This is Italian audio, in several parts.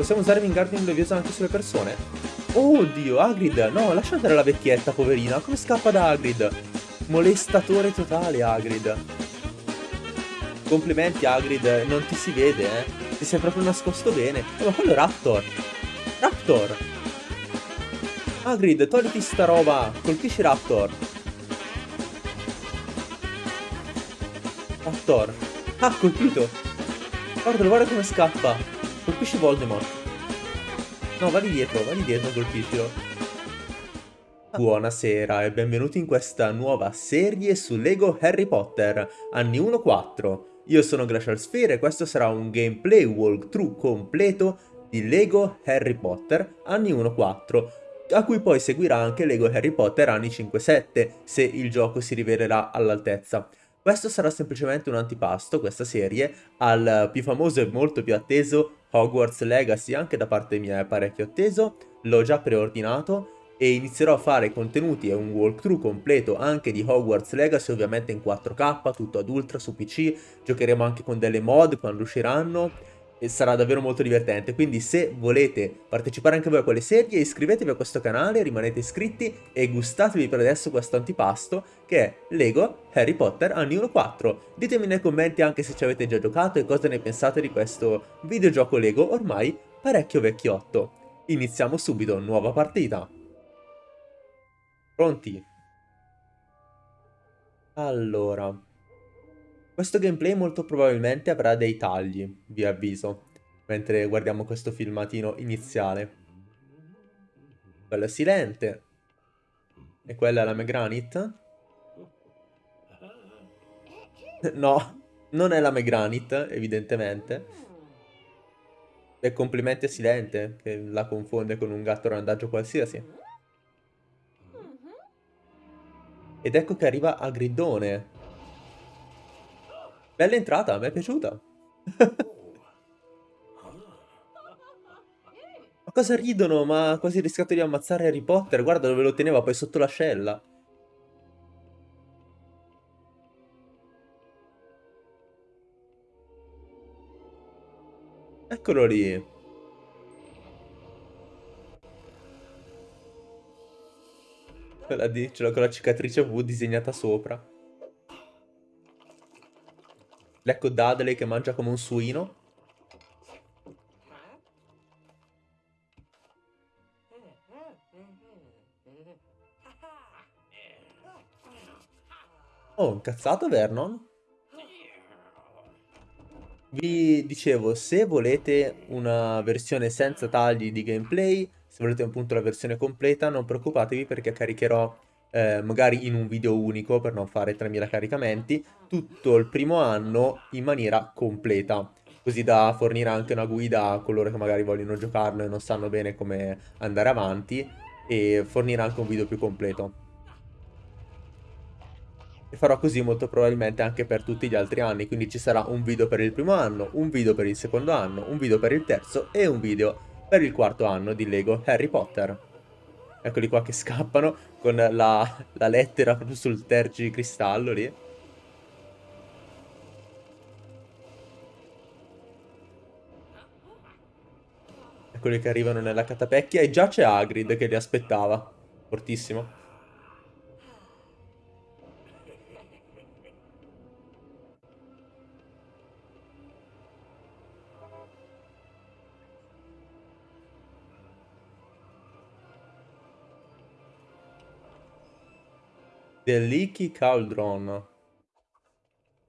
Possiamo usare Wingardium Leviosa anche sulle persone? Oh Dio, Hagrid! No, lascia andare la vecchietta, poverina. Come scappa da Hagrid? Molestatore totale, Hagrid. Complimenti, Hagrid. Non ti si vede, eh. Ti sei proprio nascosto bene. Oh, ma quello è Raptor. Raptor! Hagrid, togliti sta roba. Colpisci Raptor. Raptor. Ah, colpito. Guarda, guarda come scappa. Colpisci Voldemort. No, vai dietro, vai dietro, colpiscilo. Buonasera e benvenuti in questa nuova serie su Lego Harry Potter, anni 1-4. Io sono Glacial Sphere e questo sarà un gameplay walkthrough completo di Lego Harry Potter anni 1-4, a cui poi seguirà anche Lego Harry Potter anni 5-7, se il gioco si rivelerà all'altezza. Questo sarà semplicemente un antipasto, questa serie, al più famoso e molto più atteso Hogwarts Legacy, anche da parte mia è parecchio atteso, l'ho già preordinato e inizierò a fare contenuti e un walkthrough completo anche di Hogwarts Legacy, ovviamente in 4K, tutto ad ultra su PC, giocheremo anche con delle mod quando usciranno sarà davvero molto divertente, quindi se volete partecipare anche voi a quelle serie iscrivetevi a questo canale, rimanete iscritti e gustatevi per adesso questo antipasto che è Lego Harry Potter anni 1-4. Ditemi nei commenti anche se ci avete già giocato e cosa ne pensate di questo videogioco Lego ormai parecchio vecchiotto. Iniziamo subito, nuova partita. Pronti? Allora... Questo gameplay molto probabilmente avrà dei tagli, vi avviso, mentre guardiamo questo filmatino iniziale. Quello è Silente. E quella è la Megranit. No, non è la Megranit, evidentemente. E complimenti a Silente, che la confonde con un gatto randaggio qualsiasi. Ed ecco che arriva a Gridone, Bella entrata, mi è piaciuta. ma cosa ridono? Ma quasi rischiato di ammazzare Harry Potter. Guarda dove lo teneva, poi sotto l'ascella. Eccolo lì. Quella di, ce l'ho con la cicatrice V disegnata sopra. Ecco Dudley che mangia come un suino. Oh, incazzato Vernon? Vi dicevo, se volete una versione senza tagli di gameplay, se volete appunto la versione completa, non preoccupatevi perché caricherò eh, magari in un video unico per non fare 3000 caricamenti, tutto il primo anno in maniera completa così da fornire anche una guida a coloro che magari vogliono giocarlo e non sanno bene come andare avanti e fornire anche un video più completo. E farò così molto probabilmente anche per tutti gli altri anni, quindi ci sarà un video per il primo anno, un video per il secondo anno, un video per il terzo e un video per il quarto anno di Lego Harry Potter. Eccoli qua che scappano con la, la lettera proprio sul tergicristallo lì. Eccoli che arrivano nella catapecchia e già c'è Hagrid che li aspettava. Fortissimo. The Leaky Cauldron.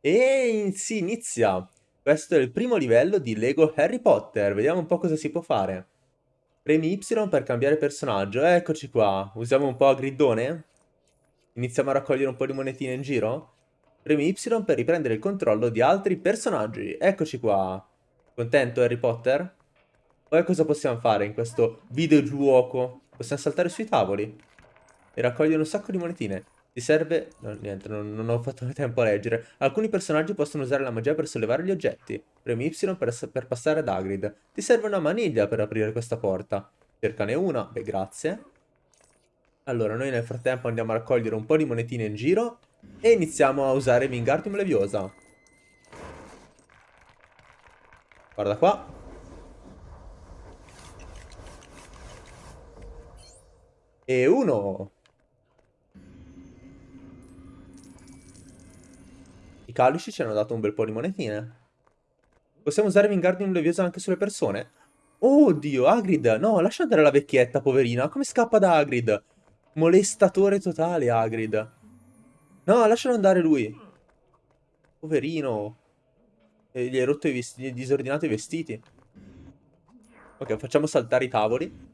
E si inizia. Questo è il primo livello di Lego Harry Potter. Vediamo un po' cosa si può fare. Premi Y per cambiare personaggio. Eccoci qua. Usiamo un po' a gridone. Iniziamo a raccogliere un po' di monetine in giro. Premi Y per riprendere il controllo di altri personaggi. Eccoci qua. Contento Harry Potter? Poi cosa possiamo fare in questo videogioco? Possiamo saltare sui tavoli e raccogliere un sacco di monetine. Ti serve... No, niente, non, non, ho fatto tempo a leggere. Alcuni personaggi possono usare la magia per sollevare gli oggetti. Premi Y per, per passare ad Agrid. Ti serve una maniglia per aprire questa porta. Cercane una. Beh, grazie. Allora, noi nel frattempo andiamo a raccogliere un po' di monetine in giro e iniziamo a usare Wingardium Leviosa. Guarda qua. E uno. I calici ci hanno dato un bel po' di monetine. Possiamo usare Wingardium Leviosa anche sulle persone? Oddio, Hagrid! No, lascia andare la vecchietta, poverina. Come scappa da Hagrid? Molestatore totale, Hagrid. No, lascialo andare lui. Poverino. E gli hai rotto i vestiti, gli hai disordinato i vestiti. Ok, facciamo saltare i tavoli.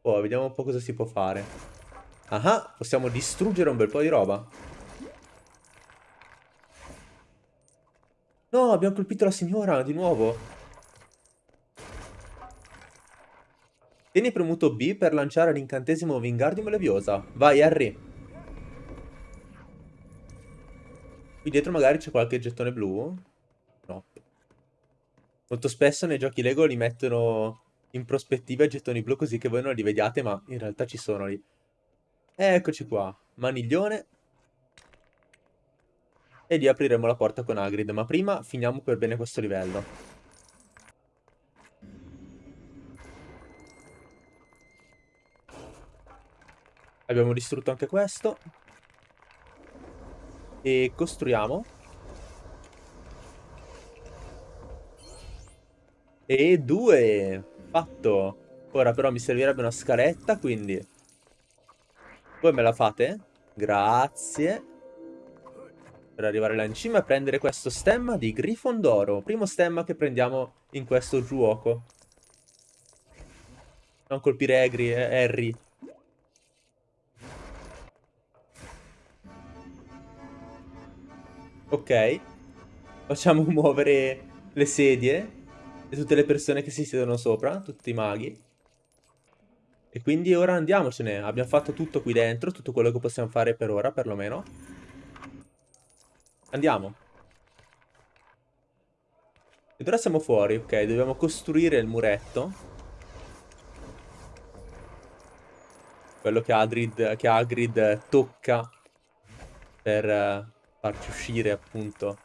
Oh, vediamo un po' cosa si può fare. Ah, possiamo distruggere un bel po' di roba. No, abbiamo colpito la signora di nuovo. Tieni premuto B per lanciare l'incantesimo Wingardium Leviosa. Vai, Harry. Qui dietro magari c'è qualche gettone blu. No. Molto spesso nei giochi Lego li mettono in prospettiva i gettoni blu così che voi non li vediate, ma in realtà ci sono lì. Eccoci qua. Maniglione. E lì apriremo la porta con Hagrid, ma prima finiamo per bene questo livello. Abbiamo distrutto anche questo. E costruiamo. E due. Fatto. Ora però mi servirebbe una scaletta, quindi... Voi me la fate? Grazie per arrivare là in cima e prendere questo stemma di Grifondoro. Primo stemma che prendiamo in questo gioco. Non colpire Agri, eh, Harry. Ok. Facciamo muovere le sedie e tutte le persone che si siedono sopra, tutti i maghi. E quindi ora andiamocene. Abbiamo fatto tutto qui dentro, tutto quello che possiamo fare per ora, perlomeno. Andiamo. Ed ora siamo fuori, ok, dobbiamo costruire il muretto. Quello che Hagrid, che Hagrid tocca per uh, farci uscire appunto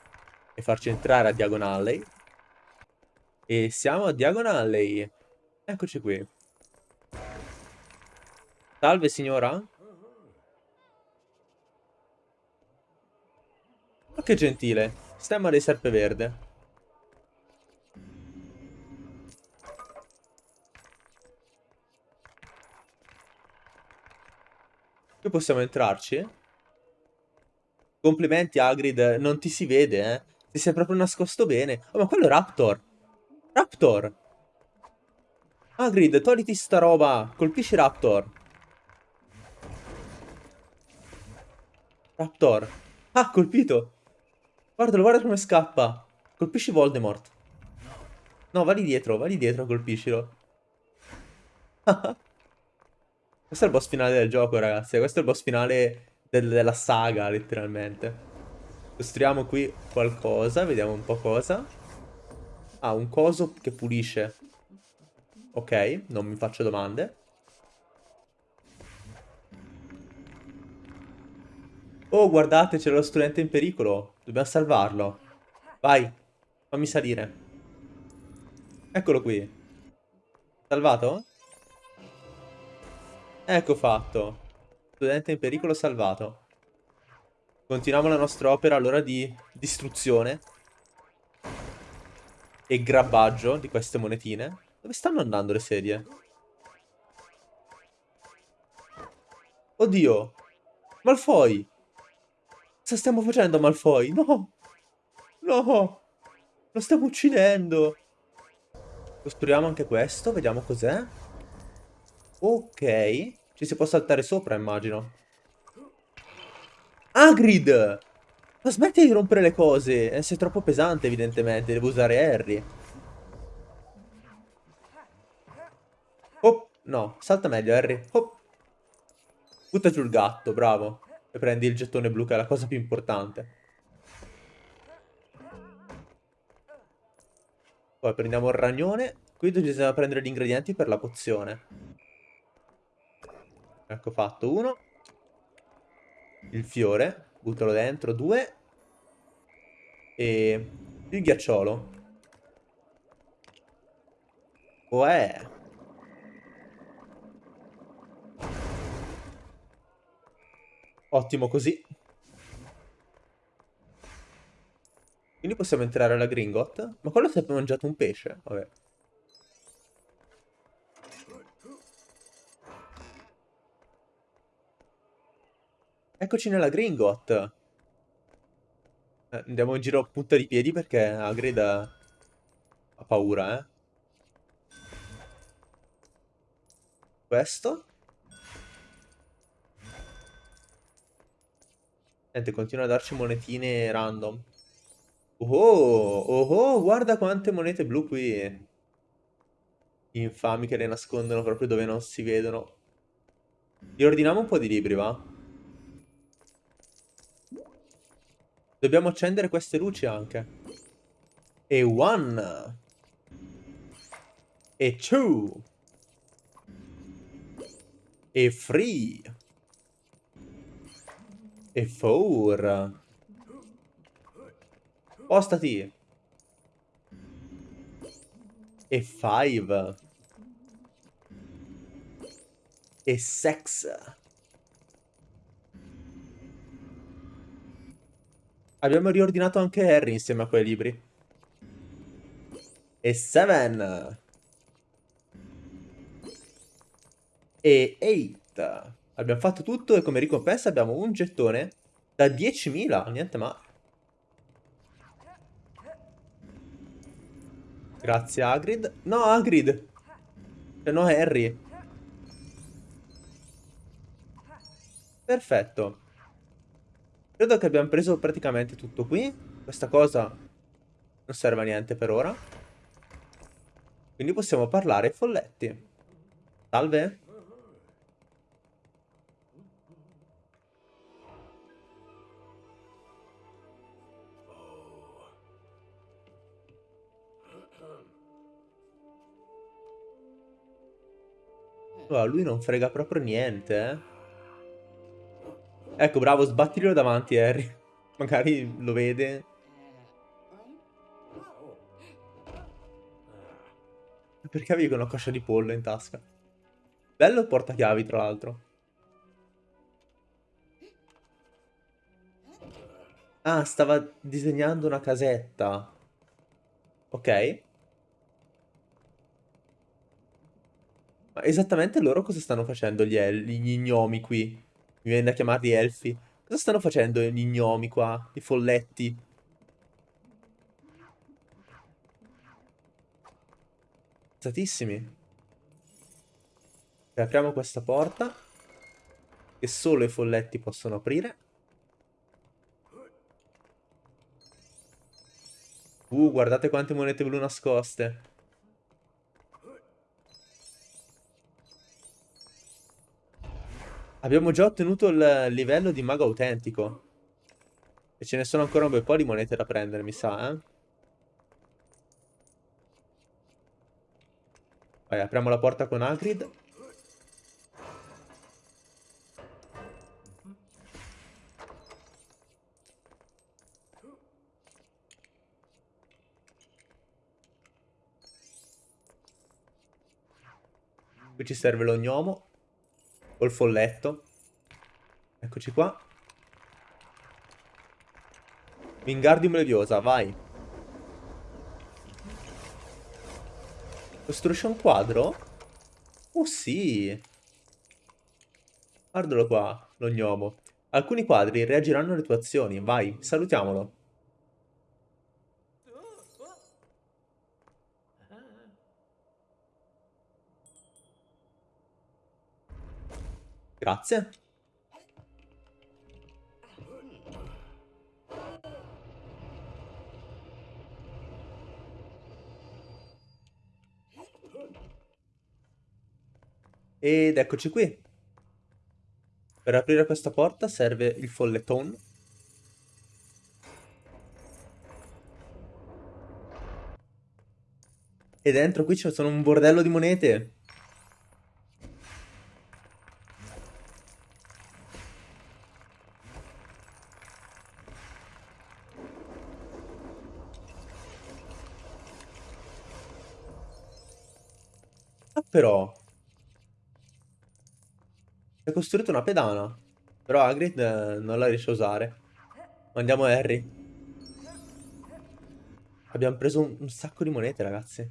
e farci entrare a Diagon E siamo a Diagon Eccoci qui. Salve signora? Che gentile. Stemma dei Serpeverde. Qui possiamo entrarci? Complimenti Hagrid, non ti si vede, eh. Ti sei proprio nascosto bene. Oh, ma quello è Raptor. Raptor. Hagrid, togliti sta roba. Colpisci Raptor. Raptor. Ah, colpito. Guardalo, guarda come scappa. Colpisci Voldemort. No, va lì dietro, va lì dietro, colpiscilo. Questo è il boss finale del gioco, ragazzi. Questo è il boss finale del, della saga, letteralmente. Costruiamo qui qualcosa, vediamo un po' cosa. Ah, un coso che pulisce. Ok, non mi faccio domande. Oh, guardate, c'è lo studente in pericolo. Dobbiamo salvarlo. Vai, fammi salire. Eccolo qui. Salvato? Ecco fatto. Studente in pericolo salvato. Continuiamo la nostra opera allora di distruzione e grabbaggio di queste monetine. Dove stanno andando le sedie? Oddio! Malfoy! Cosa stiamo facendo, Malfoy? No! No! Lo stiamo uccidendo! Costruiamo anche questo, vediamo cos'è. Ok. Ci si può saltare sopra, immagino. Hagrid! Ma smetti di rompere le cose! Eh, sei troppo pesante, evidentemente. Devo usare Harry. Oh, no. Salta meglio, Harry. Oh. Butta giù il gatto, bravo. E prendi il gettone blu che è la cosa più importante. Poi prendiamo il ragnone. Qui bisogna prendere gli ingredienti per la pozione. Ecco fatto uno. Il fiore. Buttalo dentro. Due. E il ghiacciolo. Uè. Ottimo così. Quindi possiamo entrare alla Gringot. Ma quello si è mangiato un pesce. Vabbè. Eccoci nella Gringot. Eh, andiamo in giro a punta di piedi perché Hagrid ha paura, eh. Questo. Niente, continua a darci monetine random. Oh, oh, oh, guarda quante monete blu qui. Infami che le nascondono proprio dove non si vedono. Riordiniamo un po' di libri, va? Dobbiamo accendere queste luci anche. E one. E two. E three. E four. Postati. E five. E six. Abbiamo riordinato anche Harry insieme a quei libri. E Seven. E Eight. Abbiamo fatto tutto e come ricompensa abbiamo un gettone da 10.000. Niente male. Grazie Hagrid. No, Hagrid. Cioè, no, Harry. Perfetto. Credo che abbiamo preso praticamente tutto qui. Questa cosa non serve a niente per ora. Quindi possiamo parlare ai folletti. Salve. Oh, lui non frega proprio niente, eh. Ecco, bravo, sbattilo davanti, Harry. Magari lo vede. Perché avevi una coscia di pollo in tasca? Bello portachiavi, tra l'altro. Ah, stava disegnando una casetta. Ok. Ma esattamente loro cosa stanno facendo gli, gli gnomi qui? Mi viene da chiamarli elfi. Cosa stanno facendo gli gnomi qua? I folletti? Alzatissimi. apriamo questa porta. Che solo i folletti possono aprire. Uh, guardate quante monete blu nascoste. Abbiamo già ottenuto il livello di mago autentico. E ce ne sono ancora un bel po' di monete da prendere, mi sa, eh. Vai, apriamo la porta con Hagrid. Qui ci serve lo gnomo. Col folletto. Eccoci qua. Wingardium Leviosa, vai. Costruisce un quadro? Oh sì. Guardalo qua, lo gnomo. Alcuni quadri reagiranno alle tue azioni. Vai, salutiamolo. Grazie. Ed eccoci qui. Per aprire questa porta serve il folleton. E dentro qui ci sono un bordello di monete. Però... Hai costruito una pedana. Però Hagrid eh, non la riesce a usare. Mandiamo Harry. Abbiamo preso un, un sacco di monete, ragazzi.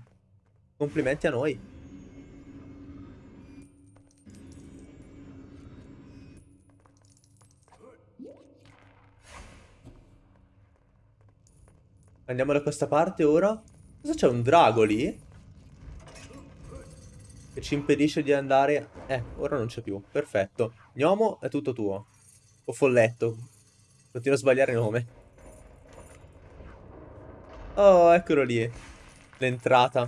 Complimenti a noi. Andiamo da questa parte ora. Cosa c'è? Un drago lì? Che ci impedisce di andare... Eh, ora non c'è più. Perfetto. Gnomo è tutto tuo. O folletto. Continuo a sbagliare nome. Oh, eccolo lì. L'entrata.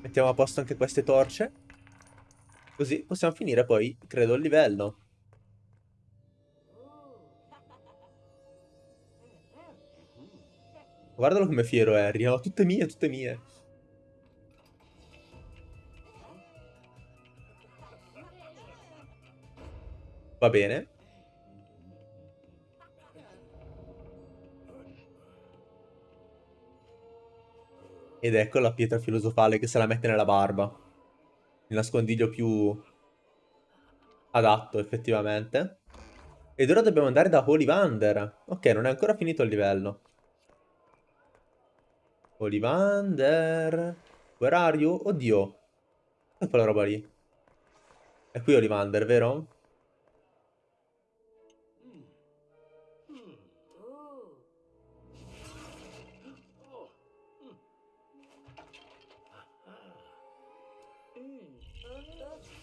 Mettiamo a posto anche queste torce. Così possiamo finire poi, credo, il livello. Guardalo come fiero Harry, no? Tutte mie, tutte mie. Va bene. Ed ecco la pietra filosofale che se la mette nella barba. Il nascondiglio più adatto, effettivamente. Ed ora dobbiamo andare da Ollivander. Ok, non è ancora finito il livello. Ollivander... Where are you? Oddio. È quella roba lì. È qui Ollivander, vero?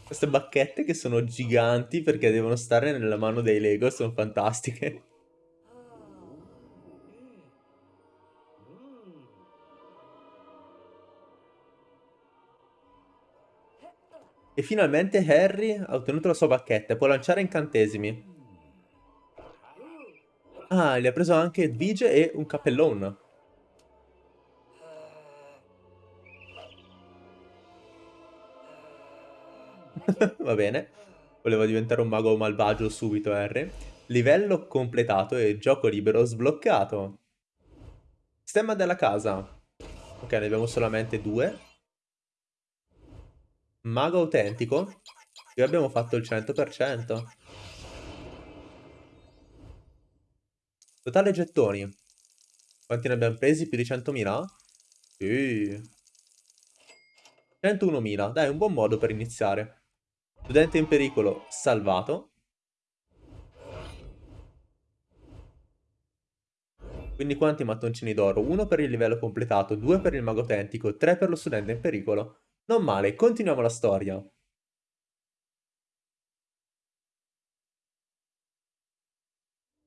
Queste bacchette che sono giganti perché devono stare nella mano dei Lego sono fantastiche. E finalmente Harry ha ottenuto la sua bacchetta e può lanciare incantesimi. Ah, gli ha preso anche Edvige e un cappellone. Va bene. Volevo diventare un mago malvagio subito, Harry. Livello completato e gioco libero sbloccato. Stemma della casa. Ok, ne abbiamo solamente due. Mago autentico? Qui abbiamo fatto il 100%. Totale gettoni. Quanti ne abbiamo presi? Più di 100.000? Sì. 101.000. Dai, un buon modo per iniziare. Studente in pericolo salvato. Quindi quanti mattoncini d'oro? Uno per il livello completato, due per il mago autentico, tre per lo studente in pericolo. Non male, continuiamo la storia.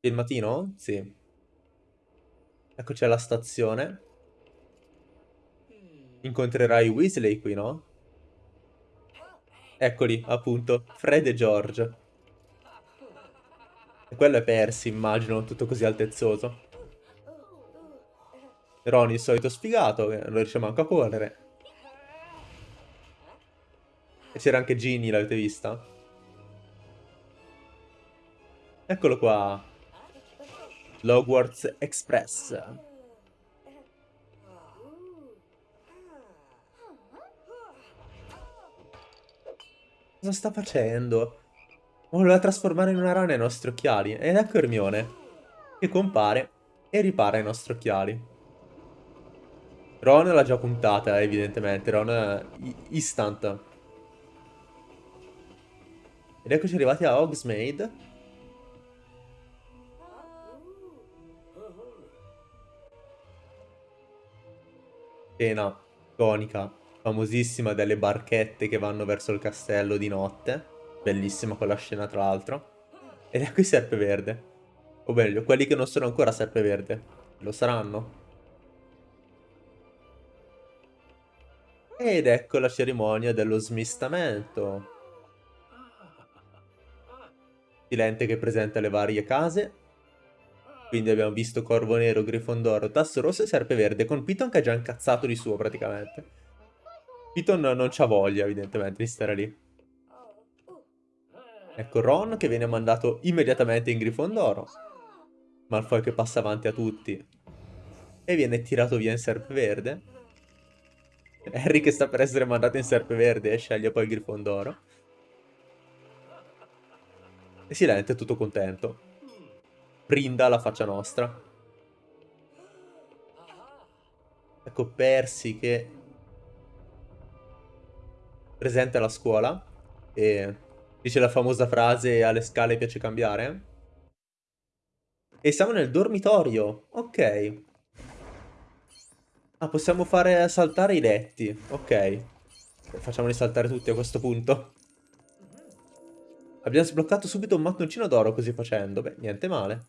Il mattino? Sì. Eccoci alla stazione. Incontrerai Weasley qui, no? Eccoli, appunto, Fred e George. E quello è Percy, immagino, tutto così altezzoso. Ron, il solito sfigato, che non riesce manco a correre. E c'era anche Ginny, l'avete vista? Eccolo qua. Logwarts Express. Cosa sta facendo? Voleva trasformare in una rana i nostri occhiali. Ed ecco Hermione, che compare e ripara i nostri occhiali. Ron l'ha già puntata, evidentemente. Ron è instant. Ed eccoci arrivati a Hogsmeade. Scena iconica, famosissima delle barchette che vanno verso il castello di notte. Bellissima quella scena tra l'altro. Ed ecco i Serpeverde. O meglio, quelli che non sono ancora Serpeverde. Lo saranno. Ed ecco la cerimonia dello smistamento silente che presenta le varie case. Quindi abbiamo visto Corvo Nero, Grifondoro, Tasso Rosso e Serpe Verde, con Piton che è già incazzato di suo praticamente. Piton non c'ha voglia evidentemente di stare lì. Ecco Ron che viene mandato immediatamente in Grifondoro. Malfoy che passa avanti a tutti. E viene tirato via in Serpe Verde. Harry che sta per essere mandato in Serpe Verde e sceglie poi il Grifondoro. E Silente tutto contento. Brinda la faccia nostra. Ecco Percy che presente alla scuola e dice la famosa frase alle scale piace cambiare. E siamo nel dormitorio. Ok. Ah, possiamo fare saltare i letti. Ok. Facciamoli saltare tutti a questo punto. Abbiamo sbloccato subito un mattoncino d'oro così facendo. Beh, niente male.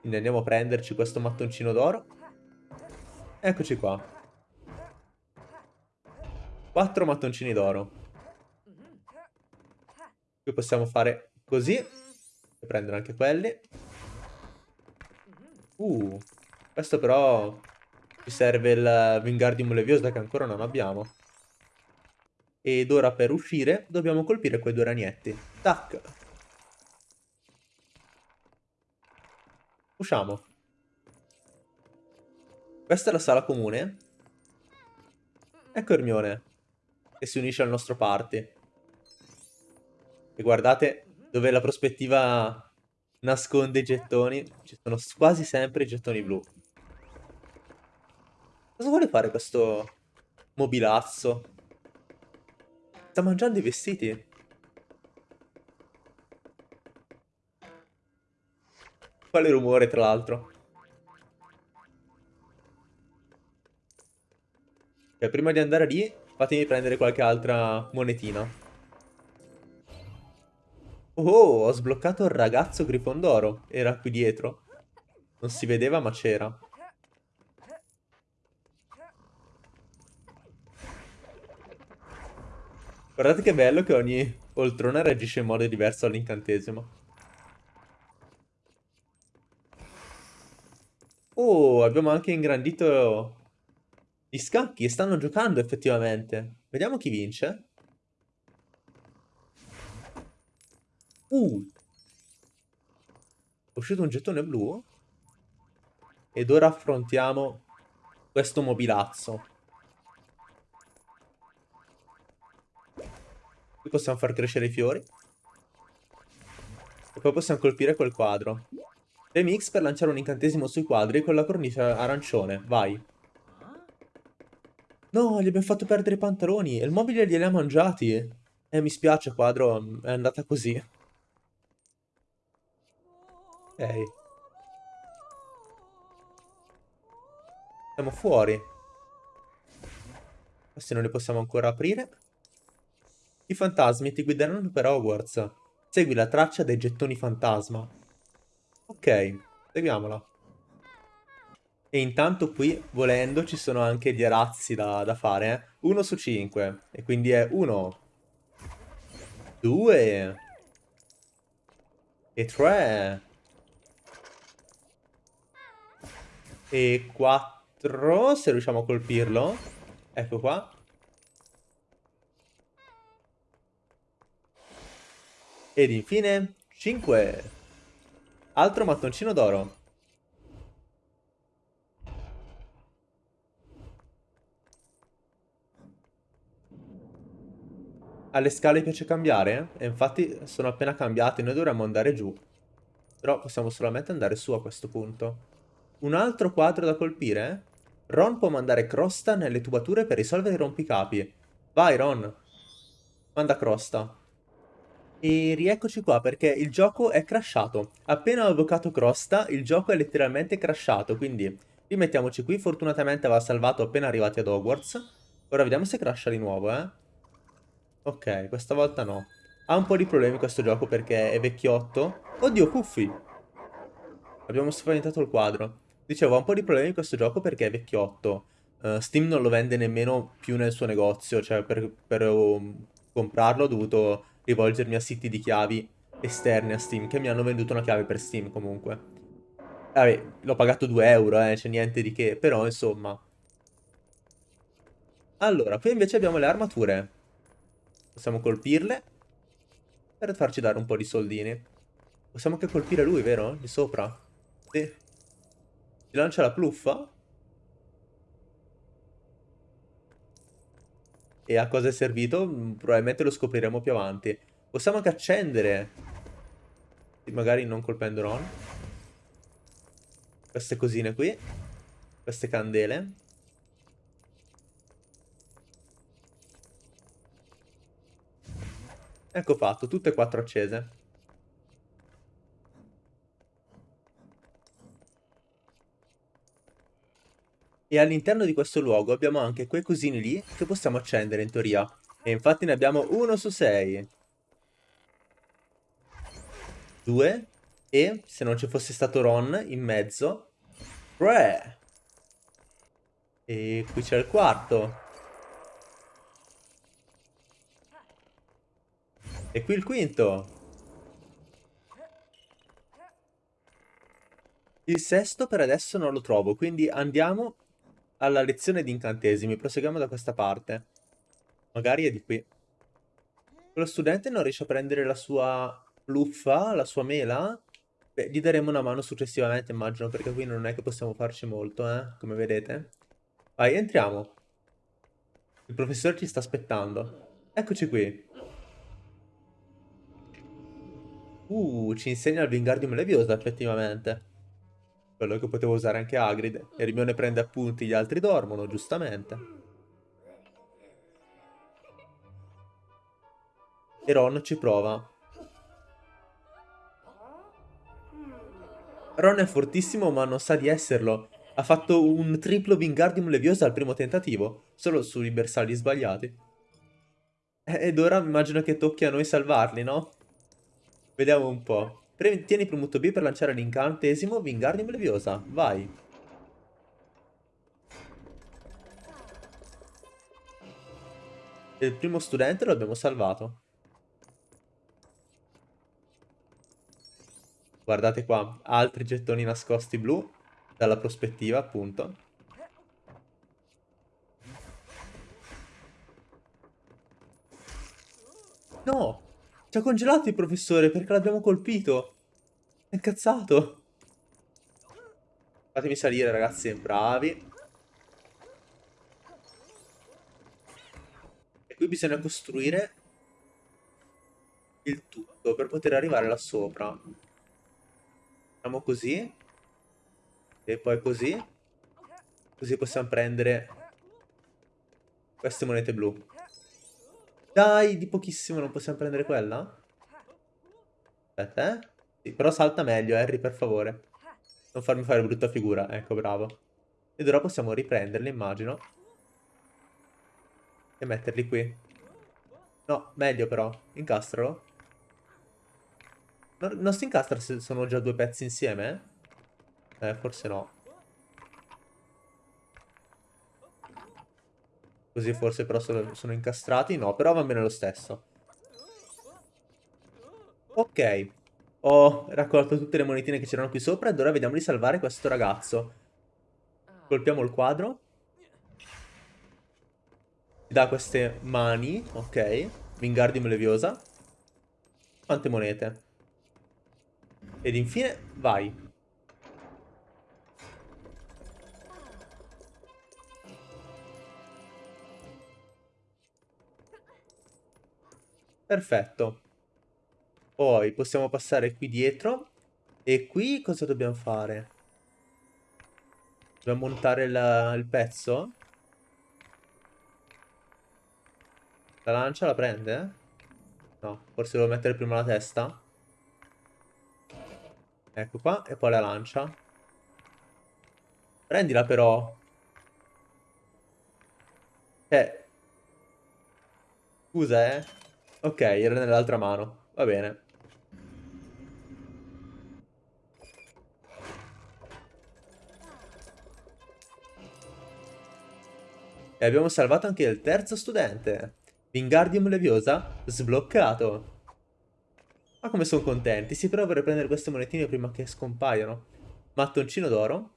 Quindi andiamo a prenderci questo mattoncino d'oro. Eccoci qua. Quattro mattoncini d'oro. Qui possiamo fare così. E prendere anche quelli. Uh, questo però ci serve il Wingardium Leviosa che ancora non abbiamo. Ed ora per uscire dobbiamo colpire quei due ragnetti. Tac. Usciamo. Questa è la sala comune. Ecco Ermione, che si unisce al nostro party. E guardate dove la prospettiva nasconde i gettoni. Ci sono quasi sempre i gettoni blu. Cosa vuole fare questo mobilazzo? Sta mangiando i vestiti? Quale rumore, tra l'altro? Ok, prima di andare lì, fatemi prendere qualche altra monetina. Oh, ho sbloccato il ragazzo Grifondoro. Era qui dietro. Non si vedeva, ma c'era. Guardate che bello che ogni poltrona reagisce in modo diverso all'incantesimo. Oh, abbiamo anche ingrandito gli scacchi stanno giocando effettivamente. Vediamo chi vince. Uh. È uscito un gettone blu. Ed ora affrontiamo questo mobilazzo. Qui possiamo far crescere i fiori. E poi possiamo colpire quel quadro. Remix per lanciare un incantesimo sui quadri con la cornice arancione. Vai. No, gli abbiamo fatto perdere i pantaloni. E il mobile glieli ha mangiati. Eh, mi spiace, quadro. È andata così. Ok. Siamo fuori. Questi non li possiamo ancora aprire. I fantasmi ti guideranno per Hogwarts. Segui la traccia dei gettoni fantasma. Ok, seguiamola. E intanto qui, volendo, ci sono anche gli arazzi da, da fare. Eh? 1 su 5. E quindi è 1. 2. E 3. E 4. Se riusciamo a colpirlo. Ecco qua. Ed infine 5. Altro mattoncino d'oro. Alle scale piace cambiare? E infatti sono appena cambiate, noi dovremmo andare giù. Però possiamo solamente andare su a questo punto. Un altro quadro da colpire? Ron può mandare Crosta nelle tubature per risolvere i rompicapi. Vai Ron. Manda Crosta. E rieccoci qua perché il gioco è crashato. Appena ho evocato Crosta, il gioco è letteralmente crashato, quindi rimettiamoci qui. Fortunatamente aveva salvato appena arrivati ad Hogwarts. Ora vediamo se crasha di nuovo, eh. Ok, questa volta no. Ha un po' di problemi questo gioco perché è vecchiotto. Oddio, Puffi! Abbiamo spaventato il quadro. Dicevo, ha un po' di problemi questo gioco perché è vecchiotto. Uh, Steam non lo vende nemmeno più nel suo negozio, cioè per, per um, comprarlo ho dovuto rivolgermi a siti di chiavi esterne a Steam, che mi hanno venduto una chiave per Steam comunque. Vabbè, l'ho pagato 2 euro, eh, c'è niente di che, però insomma. Allora, qui invece abbiamo le armature. Possiamo colpirle per farci dare un po' di soldini. Possiamo anche colpire lui, vero? Di sopra? Sì. Ci lancia la pluffa? E a cosa è servito? Mm, probabilmente lo scopriremo più avanti. Possiamo anche accendere. Magari non colpendo Ron. Queste cosine qui. Queste candele. Ecco fatto, tutte e quattro accese. E all'interno di questo luogo abbiamo anche quei cosini lì che possiamo accendere in teoria. E infatti ne abbiamo uno su sei. Due. E se non ci fosse stato Ron in mezzo. Tre. E qui c'è il quarto. E qui il quinto. Il sesto per adesso non lo trovo, quindi andiamo alla lezione di incantesimi. Proseguiamo da questa parte. Magari è di qui. Quello studente non riesce a prendere la sua pluffa, la sua mela? Beh, gli daremo una mano successivamente, immagino, perché qui non è che possiamo farci molto, eh, come vedete. Vai, entriamo. Il professore ci sta aspettando. Eccoci qui. Uh, ci insegna il Wingardium Leviosa, effettivamente. Quello che potevo usare anche Hagrid. Hermione prende appunti, gli altri dormono, giustamente. E Ron ci prova. Ron è fortissimo ma non sa di esserlo. Ha fatto un triplo Wingardium Leviosa al primo tentativo, solo sui bersagli sbagliati. Ed ora immagino che tocchi a noi salvarli, no? Vediamo un po'. Tieni premuto B per lanciare l'incantesimo Wingardium Leviosa. Vai. Il primo studente lo abbiamo salvato. Guardate qua, altri gettoni nascosti blu, dalla prospettiva appunto. No! Ci ha congelato il professore perché l'abbiamo colpito. È incazzato. Fatemi salire ragazzi, bravi. E qui bisogna costruire il tutto per poter arrivare là sopra. Facciamo così. E poi così. Così possiamo prendere queste monete blu. Dai, di pochissimo non possiamo prendere quella? Aspetta, eh? Sì, però salta meglio, Harry, per favore. Non farmi fare brutta figura. Ecco, bravo. Ed ora possiamo riprenderli, immagino. E metterli qui. No, meglio però. Incastralo. Non, non si incastra se sono già due pezzi insieme? Eh, forse no. Così forse però sono, sono incastrati. No, però va bene lo stesso. Ok. Ho raccolto tutte le monetine che c'erano qui sopra ed ora vediamo di salvare questo ragazzo. Colpiamo il quadro. Ci dà queste mani. Ok. Wingardium Leviosa. Quante monete? Ed infine, vai. Perfetto. Poi possiamo passare qui dietro. E qui cosa dobbiamo fare? Dobbiamo montare la, il pezzo? La lancia la prende? No, forse devo mettere prima la testa. Ecco qua, e poi la lancia. Prendila però. Eh. Scusa, eh. Ok, era nell'altra mano. Va bene. E abbiamo salvato anche il terzo studente. Wingardium Leviosa sbloccato. Ma come sono contenti. Sì, però vorrei prendere queste monetine prima che scompaiano. Mattoncino d'oro.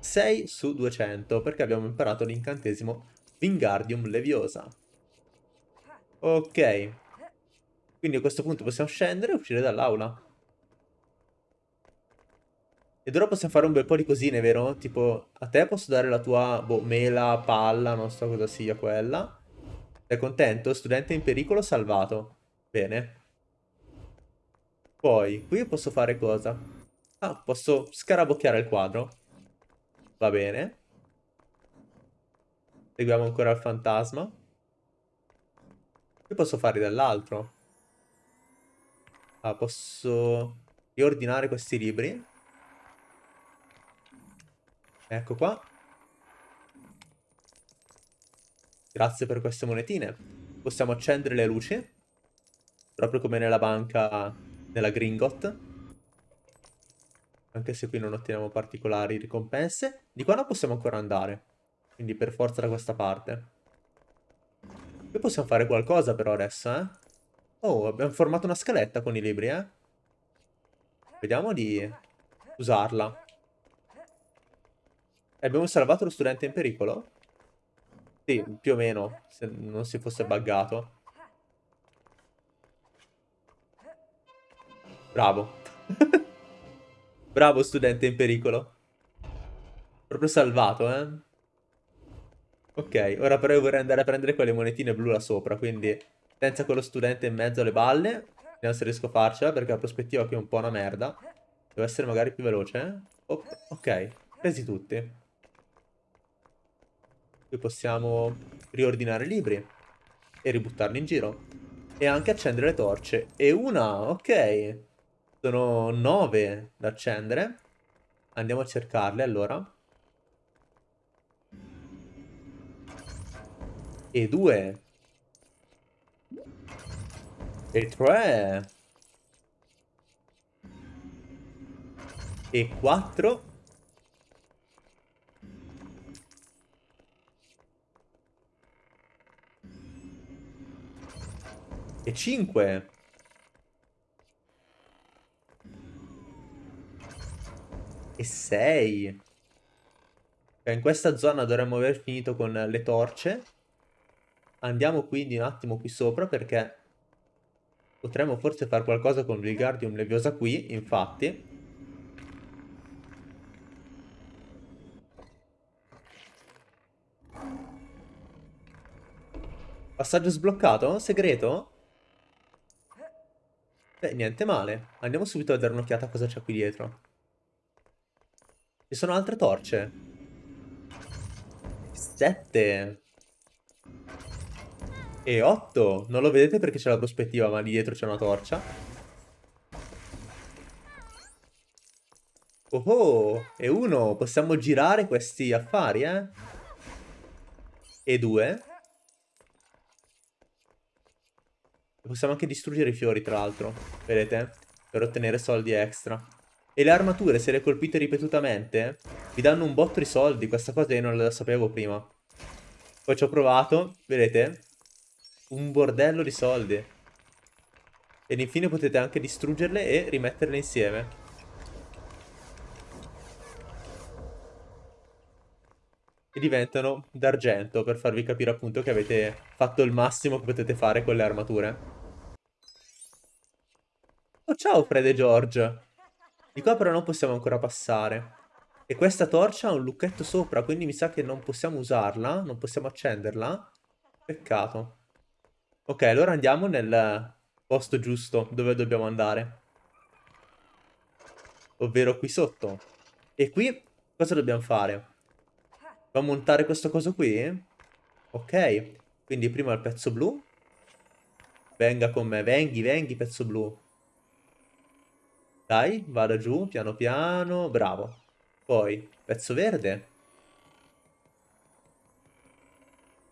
6 su 200, perché abbiamo imparato l'incantesimo Wingardium Leviosa. Ok. Quindi a questo punto possiamo scendere e uscire dall'aula. Ed ora possiamo fare un bel po' di cosine, vero? Tipo, a te posso dare la tua boh, mela, palla, non so cosa sia quella. Sei contento? Studente in pericolo salvato. Bene. Poi, qui posso fare cosa? Ah, posso scarabocchiare il quadro. Va bene. Seguiamo ancora il fantasma. Qui posso fare dell'altro. Ah, posso riordinare questi libri. Ecco qua. Grazie per queste monetine. Possiamo accendere le luci. Proprio come nella banca della Gringot. Anche se qui non otteniamo particolari ricompense. Di qua non possiamo ancora andare. Quindi per forza da questa parte. Qui possiamo fare qualcosa però adesso, eh. Oh, abbiamo formato una scaletta con i libri, eh. Vediamo di usarla. Abbiamo salvato lo studente in pericolo? Sì, più o meno, se non si fosse buggato. Bravo. Bravo studente in pericolo. Proprio salvato, eh. Ok, ora però io vorrei andare a prendere quelle monetine blu là sopra, quindi senza quello studente in mezzo alle balle. Vediamo se riesco a farcela, perché la prospettiva qui è un po' una merda. Devo essere magari più veloce, eh? ok, presi tutti. Qui possiamo riordinare i libri e ributtarli in giro. E anche accendere le torce. E una, ok. Sono nove da accendere. Andiamo a cercarle allora. E due. E tre. E quattro. E 5. E 6. In questa zona dovremmo aver finito con le torce. Andiamo quindi un attimo qui sopra perché potremmo forse fare qualcosa con Vilgardium Leviosa qui, infatti. Passaggio sbloccato? Segreto? Beh, niente male. Andiamo subito a dare un'occhiata a cosa c'è qui dietro. Ci sono altre torce. Sette. E otto. Non lo vedete perché c'è la prospettiva, ma lì dietro c'è una torcia. Oh oh, e uno. Possiamo girare questi affari, eh? E due. Possiamo anche distruggere i fiori, tra l'altro. Vedete? Per ottenere soldi extra. E le armature, se le colpite ripetutamente, vi danno un botto di soldi. Questa cosa io non la sapevo prima. Poi ci ho provato, vedete? Un bordello di soldi. Ed infine potete anche distruggerle e rimetterle insieme. E diventano d'argento per farvi capire appunto che avete fatto il massimo che potete fare con le armature. Oh, ciao Fred e George. Di qua però non possiamo ancora passare. E questa torcia ha un lucchetto sopra, quindi mi sa che non possiamo usarla, non possiamo accenderla. Peccato. Ok, allora andiamo nel posto giusto dove dobbiamo andare. Ovvero qui sotto. E qui cosa dobbiamo fare? Dobbiamo montare questo coso qui? Ok, quindi prima il pezzo blu. Venga con me, venghi, venghi pezzo blu. Dai, vada giù, piano piano, bravo. Poi, pezzo verde.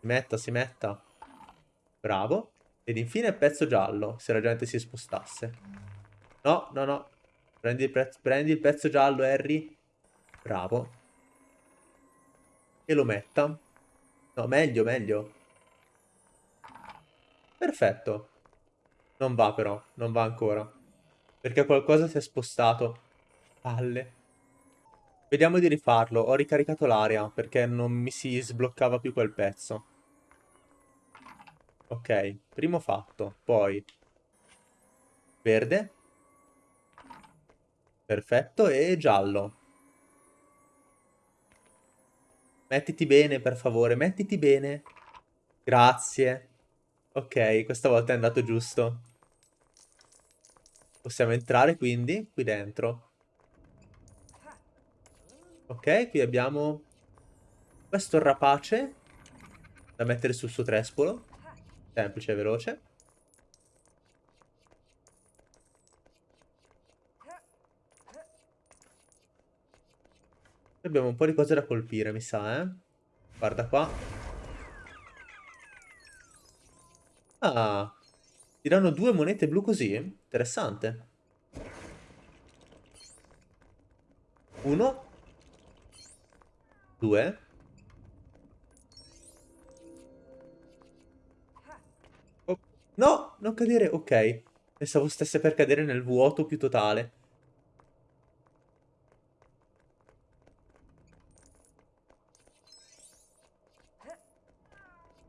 Si metta, si metta. Bravo. Ed infine pezzo giallo, se la gente si spostasse. No, no, no. Prendi il, prendi il pezzo giallo, Harry. Bravo. E lo metta. No, meglio, meglio. Perfetto. Non va però, non va ancora. Perché qualcosa si è spostato. Palle. Vediamo di rifarlo. Ho ricaricato l'area perché non mi si sbloccava più quel pezzo. Ok, primo fatto. Poi verde. Perfetto, e giallo. Mettiti bene, per favore, mettiti bene. Grazie. Ok, questa volta è andato giusto. Possiamo entrare quindi qui dentro. Ok, qui abbiamo questo rapace da mettere sul suo trespolo. Semplice e veloce. Abbiamo un po' di cose da colpire, mi sa, eh. Guarda qua. Ah. Ti danno due monete blu così? Interessante. Uno. Due. No, non cadere. Ok. Pensavo stesse per cadere nel vuoto più totale.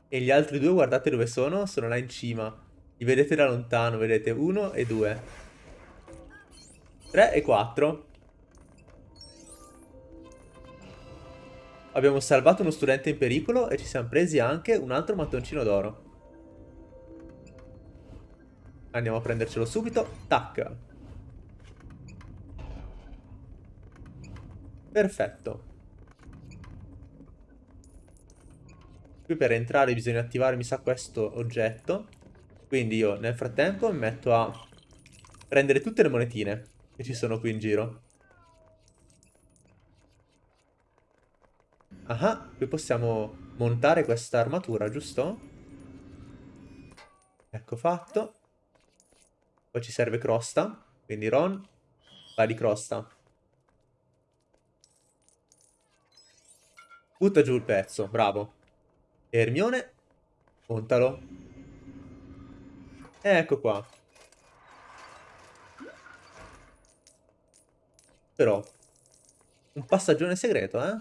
E gli altri due, guardate dove sono? Sono là in cima. Li vedete da lontano, vedete? Uno e due. Tre e quattro. Abbiamo salvato uno studente in pericolo e ci siamo presi anche un altro mattoncino d'oro. Andiamo a prendercelo subito. Tac. Perfetto. Qui per entrare bisogna attivare, mi sa, questo oggetto. Quindi io nel frattempo mi metto a prendere tutte le monetine che ci sono qui in giro. Ah, qui possiamo montare questa armatura, giusto? Ecco fatto. Poi ci serve crosta. Quindi Ron, va di crosta. Butta giù il pezzo, bravo. Ermione, montalo. Ecco qua. Però, un passaggione segreto, eh?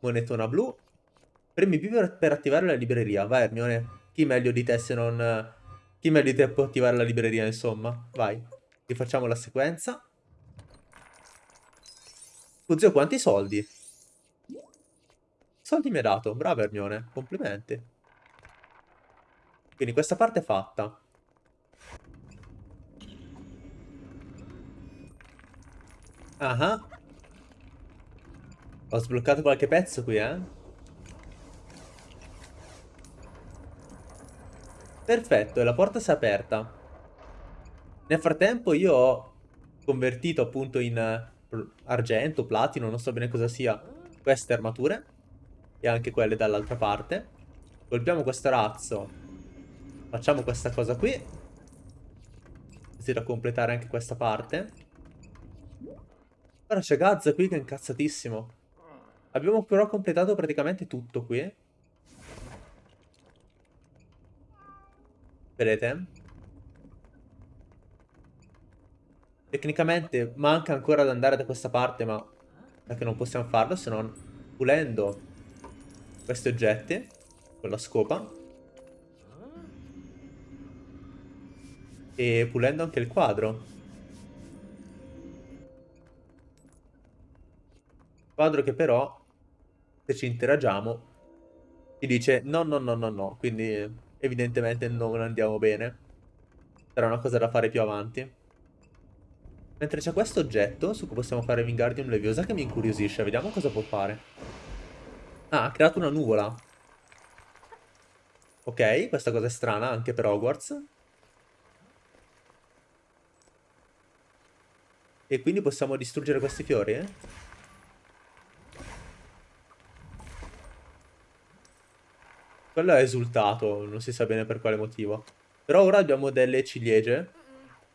Monetona blu. Premi più per, per attivare la libreria. Vai, Ermione. Chi meglio di te se non... Di te può attivare la libreria, insomma. Vai. Rifacciamo la sequenza. Oh, zio, quanti soldi? Soldi mi ha dato. Bravo Ermione. Complimenti. Quindi questa parte è fatta. Ah, Ho sbloccato qualche pezzo qui, eh? Perfetto, la porta si è aperta. Nel frattempo io ho convertito appunto in eh, argento, platino, non so bene cosa sia, queste armature e anche quelle dall'altra parte. Colpiamo questo razzo. Facciamo questa cosa qui. Così da completare anche questa parte. Ora c'è Gaz qui che è incazzatissimo. Abbiamo però completato praticamente tutto qui. Vedete? Tecnicamente manca ancora ad andare da questa parte, ma perché non possiamo farlo se non pulendo questi oggetti con la scopa. E pulendo anche il quadro. Quadro che però se ci interagiamo ti dice no no no no no. Quindi evidentemente non andiamo bene sarà una cosa da fare più avanti mentre c'è questo oggetto su cui possiamo fare Wingardium Leviosa che mi incuriosisce vediamo cosa può fare Ah, ha creato una nuvola. Ok, questa cosa è strana anche per Hogwarts. E quindi possiamo distruggere questi fiori, eh? Quello è esultato, non si sa bene per quale motivo. Però ora abbiamo delle ciliegie.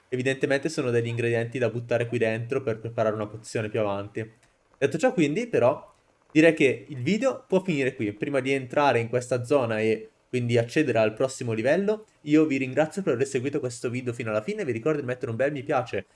Evidentemente sono degli ingredienti da buttare qui dentro per preparare una pozione più avanti. Detto ciò quindi, però, direi che il video può finire qui. Prima di entrare in questa zona e quindi accedere al prossimo livello, io vi ringrazio per aver seguito questo video fino alla fine, vi ricordo di mettere un bel mi piace